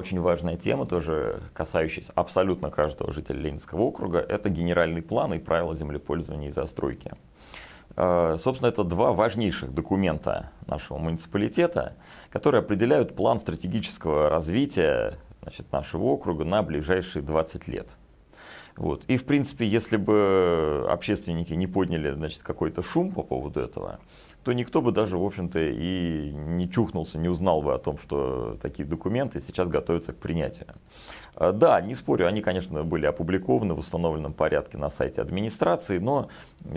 Очень важная тема, тоже касающаяся абсолютно каждого жителя Ленинского округа, это генеральный план и правила землепользования и застройки. Э, собственно, это два важнейших документа нашего муниципалитета, которые определяют план стратегического развития значит, нашего округа на ближайшие 20 лет. Вот. И, в принципе, если бы общественники не подняли какой-то шум по поводу этого, то никто бы даже, в общем-то, и не чухнулся, не узнал бы о том, что такие документы сейчас готовятся к принятию. А, да, не спорю, они, конечно, были опубликованы в установленном порядке на сайте администрации, но,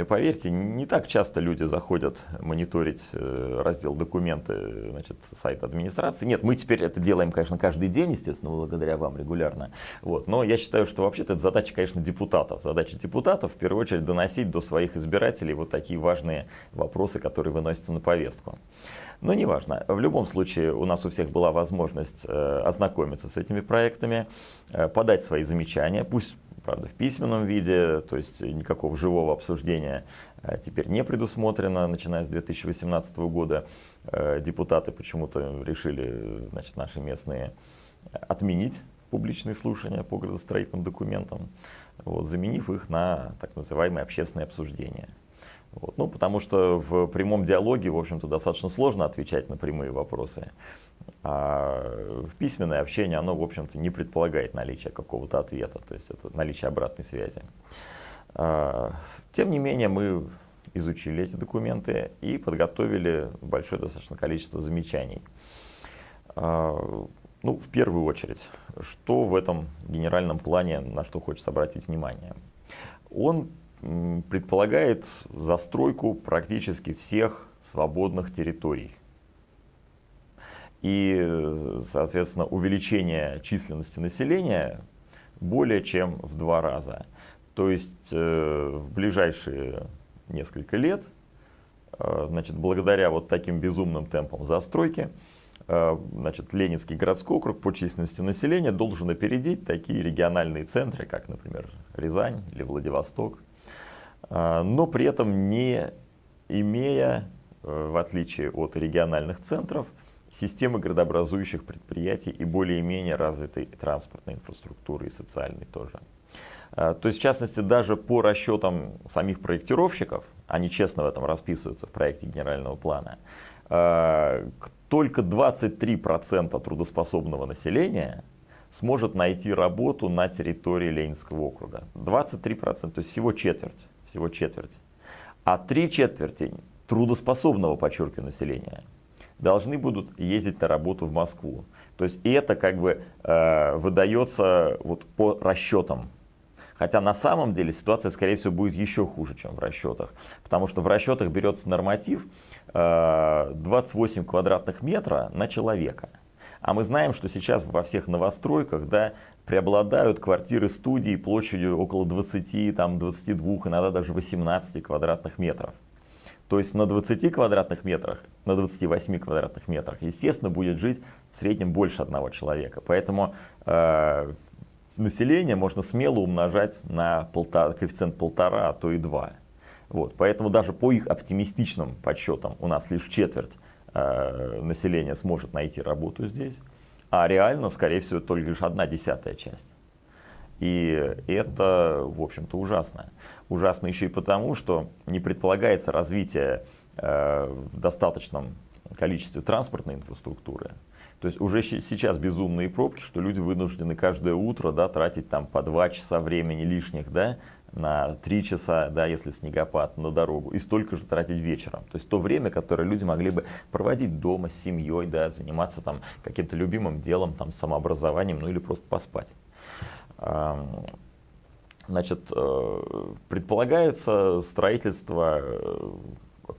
поверьте, не так часто люди заходят мониторить э, раздел документы, значит, сайта администрации. Нет, мы теперь это делаем, конечно, каждый день, естественно, благодаря вам регулярно. Вот. Но я считаю, что вообще-то это задача, конечно, депутатов. Задача депутатов, в первую очередь, доносить до своих избирателей вот такие важные вопросы, которые выносятся на повестку. Но неважно. В любом случае у нас у всех была возможность э, ознакомиться с этими проектами, э, подать свои замечания, пусть правда, в письменном виде, то есть никакого живого обсуждения э, теперь не предусмотрено, начиная с 2018 года. Депутаты почему-то решили, значит, наши местные отменить публичные слушания по градостроительным документам, вот, заменив их на так называемые общественные обсуждения. Вот. Ну, потому что в прямом диалоге, в общем-то, достаточно сложно отвечать на прямые вопросы. А письменное общение, оно, в общем-то, не предполагает наличие какого-то ответа, то есть это наличие обратной связи. А, тем не менее, мы изучили эти документы и подготовили большое достаточно количество замечаний. А, ну, в первую очередь, что в этом генеральном плане, на что хочется обратить внимание? Он предполагает застройку практически всех свободных территорий. И, соответственно, увеличение численности населения более чем в два раза. То есть э, в ближайшие несколько лет, э, значит, благодаря вот таким безумным темпам застройки, э, значит, Ленинский городской округ по численности населения должен опередить такие региональные центры, как, например, Рязань или Владивосток. А, но при этом не имея, э, в отличие от региональных центров, системы градообразующих предприятий и более-менее развитой транспортной инфраструктуры и социальной тоже. А, то есть, в частности, даже по расчетам самих проектировщиков, они честно в этом расписываются в проекте генерального плана, а, только 23% трудоспособного населения сможет найти работу на территории Ленинского округа. 23%, то есть всего четверть всего четверть. А три четверти трудоспособного, подчеркиваю, населения должны будут ездить на работу в Москву. То есть это как бы э, выдается вот по расчетам. Хотя на самом деле ситуация, скорее всего, будет еще хуже, чем в расчетах. Потому что в расчетах берется норматив э, 28 квадратных метра на человека. А мы знаем, что сейчас во всех новостройках да, преобладают квартиры студии площадью около 20, там, 22, иногда даже 18 квадратных метров. То есть на 20 квадратных метрах, на 28 квадратных метрах, естественно, будет жить в среднем больше одного человека. Поэтому э, население можно смело умножать на полтора, коэффициент полтора, а то и два. Вот. Поэтому даже по их оптимистичным подсчетам у нас лишь четверть Э, население сможет найти работу здесь, а реально, скорее всего, только лишь одна десятая часть. И это, в общем-то, ужасно. Ужасно еще и потому, что не предполагается развитие э, в достаточном количестве транспортной инфраструктуры. То есть уже сейчас безумные пробки, что люди вынуждены каждое утро да, тратить там по два часа времени лишних да, на 3 часа, да, если снегопад, на дорогу, и столько же тратить вечером. То есть то время, которое люди могли бы проводить дома с семьей, да, заниматься там каким-то любимым делом, там, самообразованием, ну или просто поспать. Значит, э, предполагается строительство э,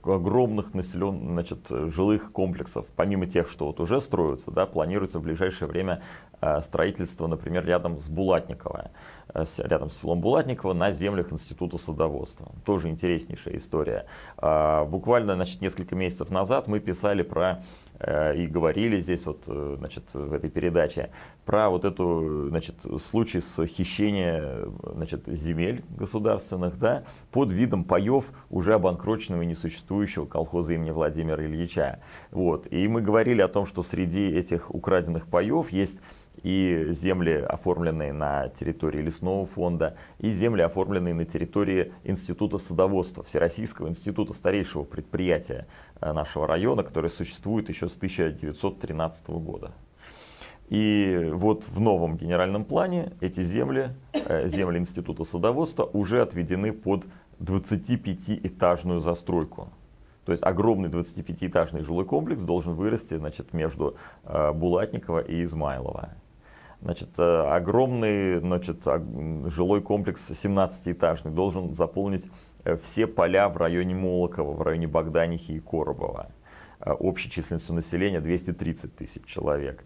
огромных населенных, значит, жилых комплексов, помимо тех, что вот уже строятся, да, планируется в ближайшее время строительство, например, рядом с Булатниково, э, рядом с селом Булатниково на землях Института садоводства. Тоже интереснейшая история. А, буквально значит, несколько месяцев назад мы писали про э, и говорили здесь вот, значит, в этой передаче про вот эту, значит, случай с хищением, значит, земель государственных, да, под видом паев уже обанкроченного и несуществующего колхоза имени Владимира Ильича. Вот. И мы говорили о том, что среди этих украденных паев есть и земли, оформленные на территории лесного фонда, и земли, оформленные на территории Института садоводства, Всероссийского института, старейшего предприятия э, нашего района, которое существует еще с 1913 года. И вот в новом генеральном плане эти земли, э, земли Института садоводства, уже отведены под 25-этажную застройку. То есть огромный 25-этажный жилой комплекс должен вырасти значит, между э, Булатникова и Измайлова. Значит, э, огромный значит, жилой комплекс 17-этажный должен заполнить все поля в районе Молокова, в районе Богданихи и Коробова. Общей численностью населения 230 тысяч человек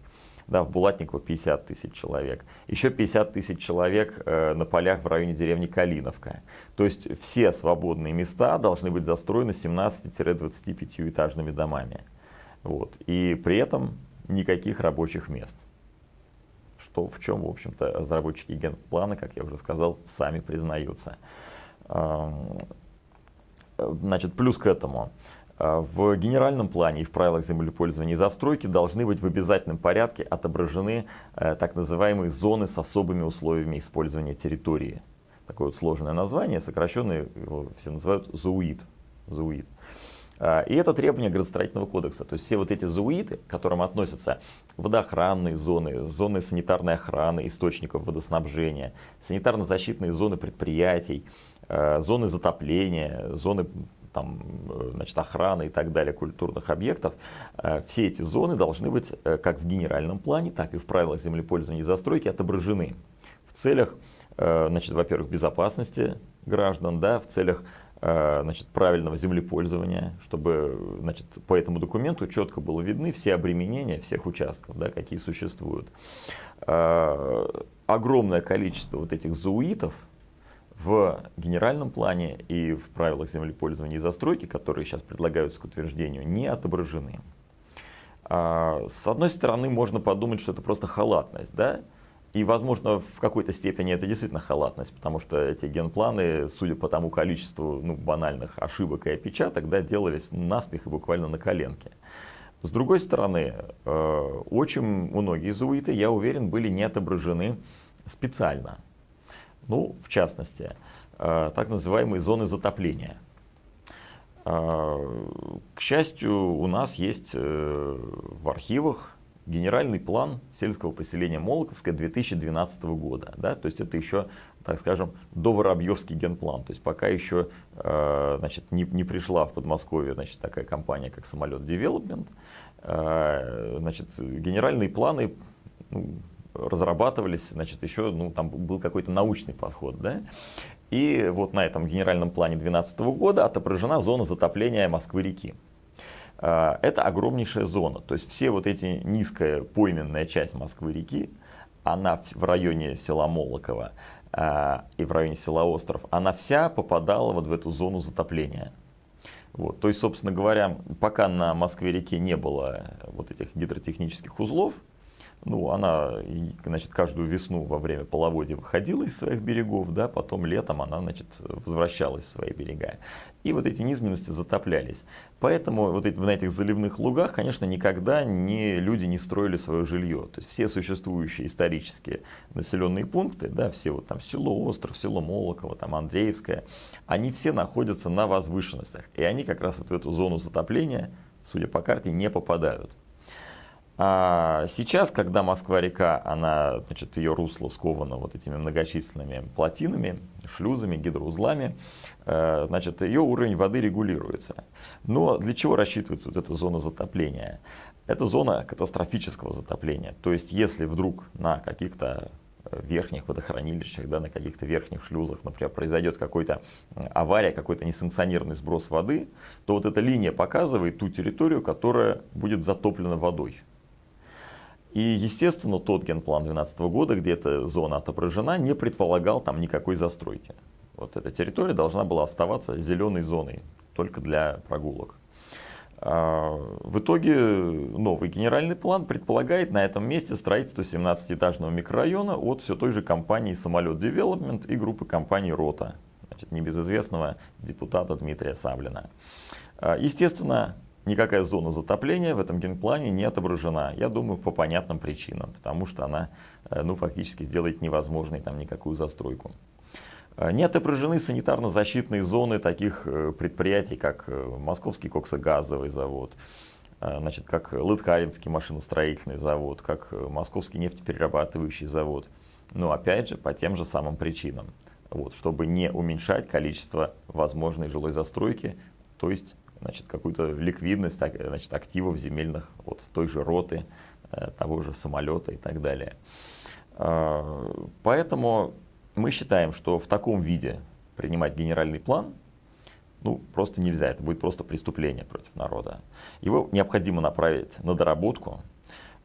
да, в Булатниково 50 тысяч человек, еще 50 тысяч человек э, на полях в районе деревни Калиновка. То есть все свободные места должны быть застроены 17-25 этажными домами. Вот. И при этом никаких рабочих мест. Что в чем, в общем-то, разработчики генплана, как я уже сказал, сами признаются. Значит, плюс к этому. А, в генеральном плане и в правилах землепользования и застройки должны быть в обязательном порядке отображены э, так называемые зоны с особыми условиями использования территории. Такое вот сложное название, сокращенное его все называют ЗУИД. ЗУИД. А, и это требование градостроительного кодекса. То есть все вот эти зуиты, к которым относятся водоохранные зоны, зоны санитарной охраны, источников водоснабжения, санитарно-защитные зоны предприятий, э, зоны затопления, зоны там, э, значит, охраны и так далее культурных объектов, э, все эти зоны должны быть э, как в генеральном плане, так и в правилах землепользования и застройки отображены в целях, значит, во-первых, безопасности граждан, да, в целях значит, правильного землепользования, чтобы значит, по этому документу четко было видны все обременения всех участков, да, какие существуют. Огромное количество вот этих зуитов, в генеральном плане и в правилах землепользования и застройки, которые сейчас предлагаются к утверждению, не отображены. А, с одной стороны, можно подумать, что это просто халатность, да? И, возможно, в какой-то степени это действительно халатность, потому что эти генпланы, судя по тому количеству ну, банальных ошибок и опечаток, да, делались наспех и буквально на коленке. С другой стороны, э, очень многие зуиты, я уверен, были не отображены специально. Ну, в частности, э, так называемые зоны затопления. Э, к счастью, у нас есть э, в архивах генеральный план сельского поселения Молоковское 2012 года. Да? То есть это еще, так скажем, до Воробьевский генплан. То есть пока еще значит, не, не пришла в Подмосковье значит, такая компания, как Самолет Development. Значит, генеральные планы ну, разрабатывались, значит, еще, ну, там был какой-то научный подход, да. И вот на этом генеральном плане 2012 года отображена зона затопления Москвы-реки. А, это огромнейшая зона, то есть все вот эти низкая пойменная часть Москвы-реки, она в районе села Молоково а, и в районе села Остров, она вся попадала вот в эту зону затопления. Вот. То есть, собственно говоря, пока на Москве-реке не было вот этих гидротехнических узлов, ну, она, значит, каждую весну во время половодья выходила из своих берегов, да, потом летом она, значит, возвращалась в свои берега. И вот эти низменности затоплялись. Поэтому вот эти, на этих заливных лугах, конечно, никогда не, люди не строили свое жилье. То есть все существующие исторические населенные пункты, да, все вот там село Остров, село Молоково, там Андреевское, они все находятся на возвышенностях. И они как раз вот в эту зону затопления, судя по карте, не попадают. А сейчас, когда Москва-река, она, значит, ее русло сковано вот этими многочисленными плотинами, шлюзами, гидроузлами, э, значит, ее уровень воды регулируется. Но для чего рассчитывается вот эта зона затопления? Это зона катастрофического затопления. То есть, если вдруг на каких-то верхних водохранилищах, да, на каких-то верхних шлюзах, например, произойдет какой-то авария, какой-то несанкционированный сброс воды, то вот эта линия показывает ту территорию, которая будет затоплена водой. И, естественно, тот генплан 2012 года, где эта зона отображена, не предполагал там никакой застройки. Вот эта территория должна была оставаться зеленой зоной, только для прогулок. А, в итоге новый генеральный план предполагает на этом месте строительство 17-этажного микрорайона от все той же компании «Самолет Development и группы компаний «Рота», значит, небезызвестного депутата Дмитрия Саблина. А, естественно, никакая зона затопления в этом генплане не отображена. Я думаю, по понятным причинам, потому что она э, ну, фактически сделает невозможной там никакую застройку. Э, не отображены санитарно-защитные зоны таких э, предприятий, как Московский коксогазовый завод, значит, как Лыткаринский машиностроительный завод, как Московский нефтеперерабатывающий завод. Но опять же, по тем же самым причинам. Вот, чтобы не уменьшать количество возможной жилой застройки, то есть значит, какую-то ликвидность значит, активов земельных от той же роты, э, того же самолета и так далее. А, поэтому мы считаем, что в таком виде принимать генеральный план ну, просто нельзя, это будет просто преступление против народа. Его необходимо направить на доработку,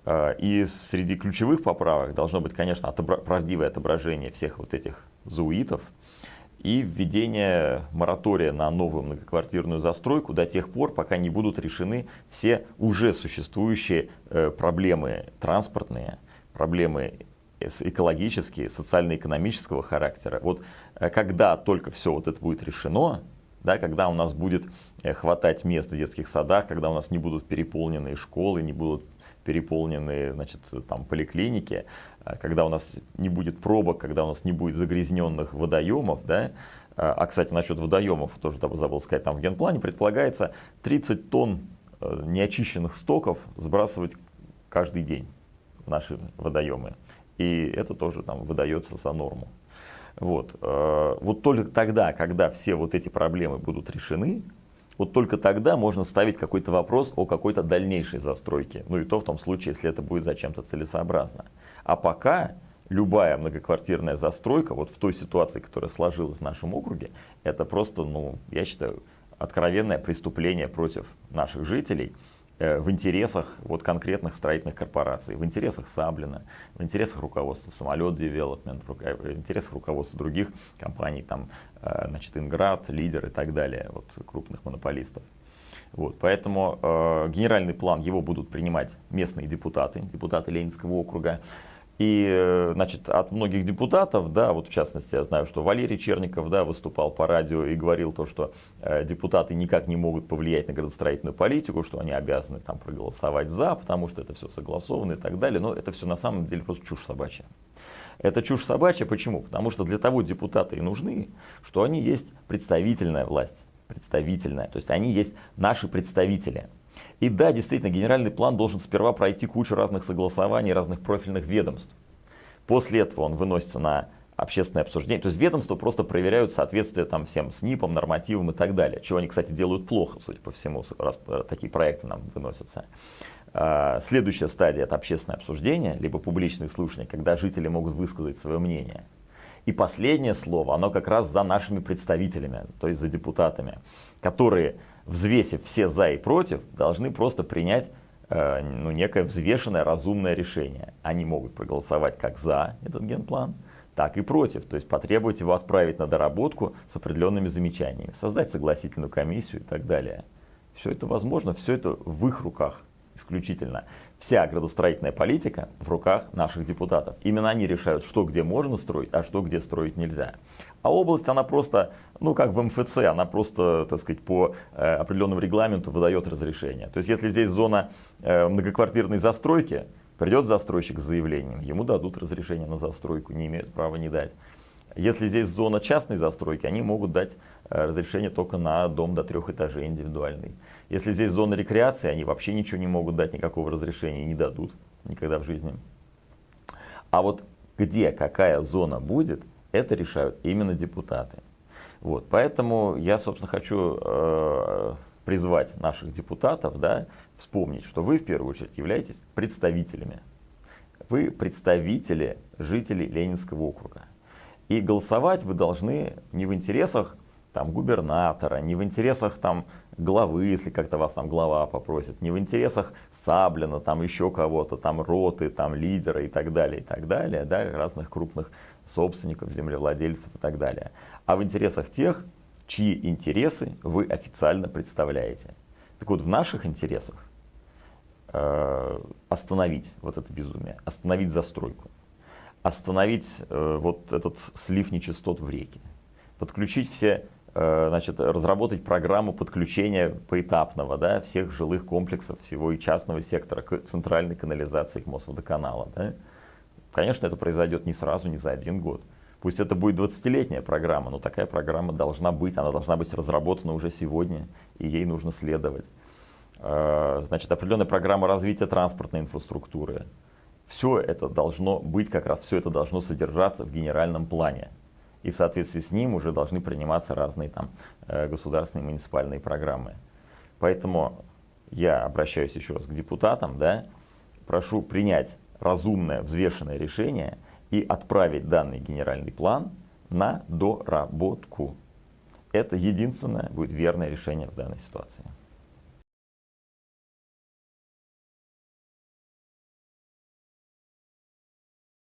а, и среди ключевых поправок должно быть, конечно, отобра правдивое отображение всех вот этих зуитов, и введение моратория на новую многоквартирную застройку до тех пор, пока не будут решены все уже существующие э, проблемы транспортные, проблемы экологические, социально-экономического характера. Вот э, когда только все вот это будет решено, да, когда у нас будет э, хватать мест в детских садах, когда у нас не будут переполненные школы, не будут переполненные значит, там, поликлиники, когда у нас не будет пробок, когда у нас не будет загрязненных водоемов, да, а, а кстати, насчет водоемов, тоже забыл сказать, там в генплане предполагается 30 тонн э, неочищенных стоков сбрасывать каждый день наши водоемы. И это тоже там выдается за норму. Вот. Э, вот только тогда, когда все вот эти проблемы будут решены, вот только тогда можно ставить какой-то вопрос о какой-то дальнейшей застройке. Ну и то в том случае, если это будет зачем-то целесообразно. А пока любая многоквартирная застройка, вот в той ситуации, которая сложилась в нашем округе, это просто, ну, я считаю, откровенное преступление против наших жителей – в интересах вот конкретных строительных корпораций, в интересах Саблина, в интересах руководства Самолет Девелопмент, в интересах руководства других компаний, там, э, значит, Инград, Лидер и так далее, вот, крупных монополистов. Вот, поэтому э, генеральный план его будут принимать местные депутаты, депутаты Ленинского округа. И, э, значит, от многих депутатов, да, вот в частности, я знаю, что Валерий Черников, да, выступал по радио и говорил то, что э, депутаты никак не могут повлиять на градостроительную политику, что они обязаны там проголосовать за, потому что это все согласовано и так далее. Но это все на самом деле просто чушь собачья. Это чушь собачья, почему? Потому что для того депутаты и нужны, что они есть представительная власть, представительная, то есть они есть наши представители. И да, действительно, генеральный план должен сперва пройти кучу разных согласований, разных профильных ведомств. После этого он выносится на общественное обсуждение. То есть ведомства просто проверяют соответствие там всем СНИПам, нормативам и так далее. Чего они, кстати, делают плохо, судя по всему, раз э, такие проекты нам выносятся. А, следующая стадия – это общественное обсуждение, либо публичные слушания, когда жители могут высказать свое мнение. И последнее слово, оно как раз за нашими представителями, то есть за депутатами, которые взвесив все за и против, должны просто принять э, ну, некое взвешенное, разумное решение. Они могут проголосовать как за этот генплан, так и против. То есть потребовать его отправить на доработку с определенными замечаниями, создать согласительную комиссию и так далее. Все это возможно, все это в их руках исключительно. Вся градостроительная политика в руках наших депутатов. Именно они решают, что где можно строить, а что где строить нельзя. А область, она просто, ну как в МФЦ, она просто, так сказать, по э, определенному регламенту выдает разрешение. То есть если здесь зона э, многоквартирной застройки, придет застройщик с заявлением, ему дадут разрешение на застройку, не имеют права не дать. Если здесь зона частной застройки, они могут дать э, разрешение только на дом до трех этажей индивидуальный. Если здесь зона рекреации, они вообще ничего не могут дать, никакого разрешения не дадут никогда в жизни. А вот где какая зона будет, это решают именно депутаты. Вот, поэтому я, собственно, хочу э, призвать наших депутатов, да, вспомнить, что вы в первую очередь являетесь представителями. Вы представители жителей Ленинского округа. И голосовать вы должны не в интересах там, губернатора, не в интересах там, главы, если как-то вас там глава попросит, не в интересах Саблина, там еще кого-то, там роты, там лидера и так далее, и так далее, да, разных крупных собственников, землевладельцев и так далее, а в интересах тех, чьи интересы вы официально представляете. Так вот, в наших интересах э, остановить вот это безумие, остановить застройку остановить э, вот этот слив нечистот в реке, подключить все э, значит, разработать программу подключения поэтапного да, всех жилых комплексов, всего и частного сектора к центральной канализации, к Мосводоканала. Да. Конечно, это произойдет не сразу, не за один год. Пусть это будет 20-летняя программа, но такая программа должна быть, она должна быть разработана уже сегодня, и ей нужно следовать. Э, значит, определенная программа развития транспортной инфраструктуры. Все это должно быть, как раз все это должно содержаться в генеральном плане. И в соответствии с ним уже должны приниматься разные там э, государственные муниципальные программы. Поэтому я обращаюсь еще раз к депутатам, да, прошу принять разумное, взвешенное решение и отправить данный генеральный план на доработку. Это единственное будет верное решение в данной ситуации.